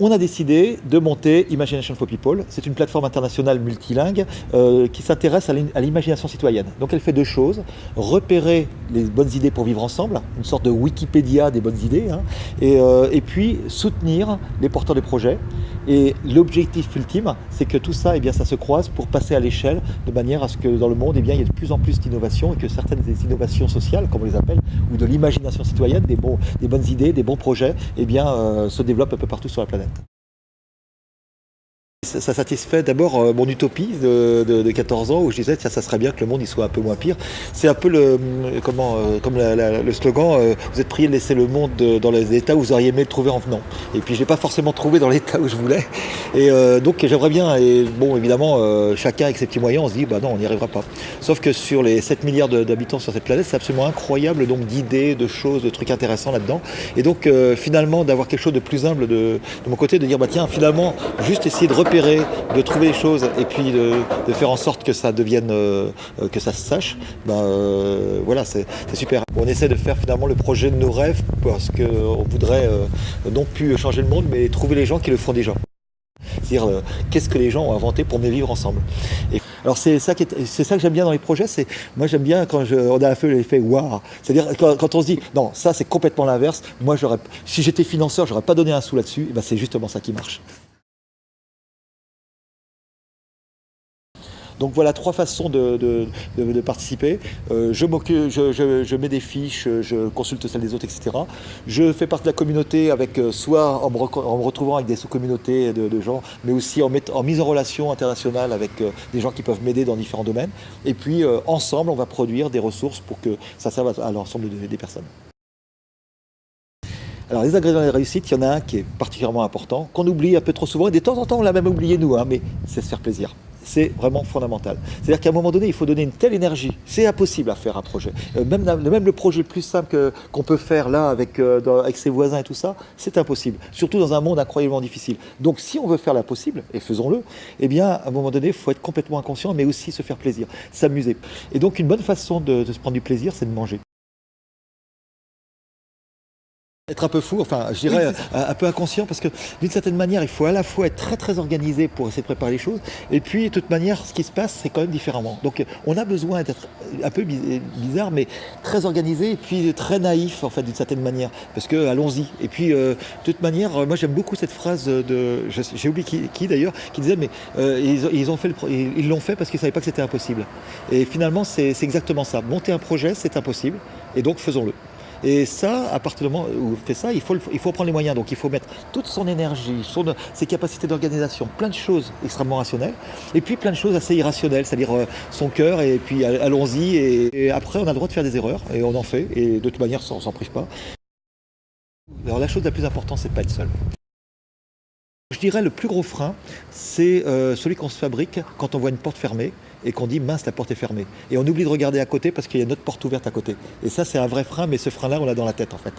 on a décidé de monter Imagination for People. C'est une plateforme internationale multilingue euh, qui s'intéresse à l'imagination citoyenne. Donc elle fait deux choses, repérer les bonnes idées pour vivre ensemble, une sorte de Wikipédia des bonnes idées, hein, et, euh, et, puis soutenir les porteurs de projets. Et l'objectif ultime, c'est que tout ça, eh bien, ça se croise pour passer à l'échelle de manière à ce que dans le monde, eh bien, il y ait de plus en plus d'innovations et que certaines des innovations sociales, comme on les appelle, ou de l'imagination citoyenne, des, bonnes idées, des bons projets, eh bien, euh, se développent un peu partout sur la planète. Ça satisfait d'abord euh, mon utopie de, 14 ans où je disais que ça serait bien que le monde y soit un peu moins pire. C'est un peu le, euh, comment, euh, comme le slogan vous êtes prié de laisser le monde dans les états où vous auriez aimé le trouver en venant. Et puis je l'ai pas forcément trouvé dans l'état où je voulais. Et donc j'aimerais bien, et bon évidemment chacun avec ses petits moyens on se dit bah non on n'y arrivera pas. Sauf que sur les 7 milliards d'habitants sur cette planète c'est absolument incroyable donc d'idées, de choses, de trucs intéressants là-dedans. Et donc finalement d'avoir quelque chose de plus humble de mon côté, de dire bah tiens finalement juste essayer de repérer de trouver les choses et puis de, faire en sorte que ça devienne, euh, que ça se sache, ben, euh, voilà, c'est super. On essaie de faire finalement le projet de nos rêves parce qu'on voudrait euh, non plus changer le monde, mais trouver les gens qui le font déjà. C'est-à-dire, qu'est-ce que les gens ont inventé pour mieux vivre ensemble. Et alors c'est ça, c'est ça que j'aime bien dans les projets, c'est moi j'aime bien quand on a peu l'effet waouh, c'est-à-dire quand, on se dit non ça c'est complètement l'inverse, moi j'aurais, si j'étais financeur j'aurais pas donné un sou là-dessus, ben, c'est justement ça qui marche. Donc voilà trois façons de, participer. Euh, je, mets des fiches, je consulte celles des autres, etc. Je fais partie de la communauté avec euh, soit en me, retrouvant avec des sous-communautés de, gens, mais aussi en, en, mise en relation internationale avec euh, des gens qui peuvent m'aider dans différents domaines. Et puis ensemble, on va produire des ressources pour que ça serve à l'ensemble des personnes. Alors les ingrédients de réussite, il y en a un qui est particulièrement important, qu'on oublie un peu trop souvent, et de temps en temps on l'a même oublié nous, hein, mais c'est se faire plaisir c'est vraiment fondamental. C'est-à-dire qu'à un moment donné, il faut donner une telle énergie. C'est impossible à faire un projet. Euh, même, même le projet le plus simple qu'on peut faire là avec, euh, avec ses voisins et tout ça, c'est impossible. Surtout dans un monde incroyablement difficile. Donc si on veut faire l'impossible, et faisons-le, eh bien à un moment donné, il faut être complètement inconscient, mais aussi se faire plaisir, s'amuser. Et donc une bonne façon de se prendre du plaisir, c'est de manger. Être un peu fou, enfin je dirais un, peu inconscient parce que d'une certaine manière il faut à la fois être très très organisé pour essayer de préparer les choses et puis de toute manière ce qui se passe c'est quand même différemment. Donc on a besoin d'être un peu bizarre mais très organisé et puis très naïf en fait d'une certaine manière parce que allons-y. Et puis euh, de toute manière moi j'aime beaucoup cette phrase de, j'ai oublié qui, d'ailleurs, qui disait mais euh, ils, ont fait ils l'ont fait parce qu'ils ne savaient pas que c'était impossible. Et finalement c'est exactement ça. Monter un projet c'est impossible et donc faisons-le. Et ça, à partir du moment où on fait ça, il faut, il faut prendre les moyens. Donc il faut mettre toute son énergie, ses capacités d'organisation, plein de choses extrêmement rationnelles, et puis plein de choses assez irrationnelles, c'est-à-dire euh, son cœur, et puis allons-y. Et, après, on a le droit de faire des erreurs, et on en fait, et de toute manière, on s'en prive pas. Alors la chose la plus importante, c'est de pas être seul. Je dirais le plus gros frein, c'est euh, celui qu'on se fabrique quand on voit une porte fermée et qu'on dit mince la porte est fermée. Et on oublie de regarder à côté parce qu'il y a une autre porte ouverte à côté. Et ça c'est un vrai frein, mais ce frein-là on l'a dans la tête en fait.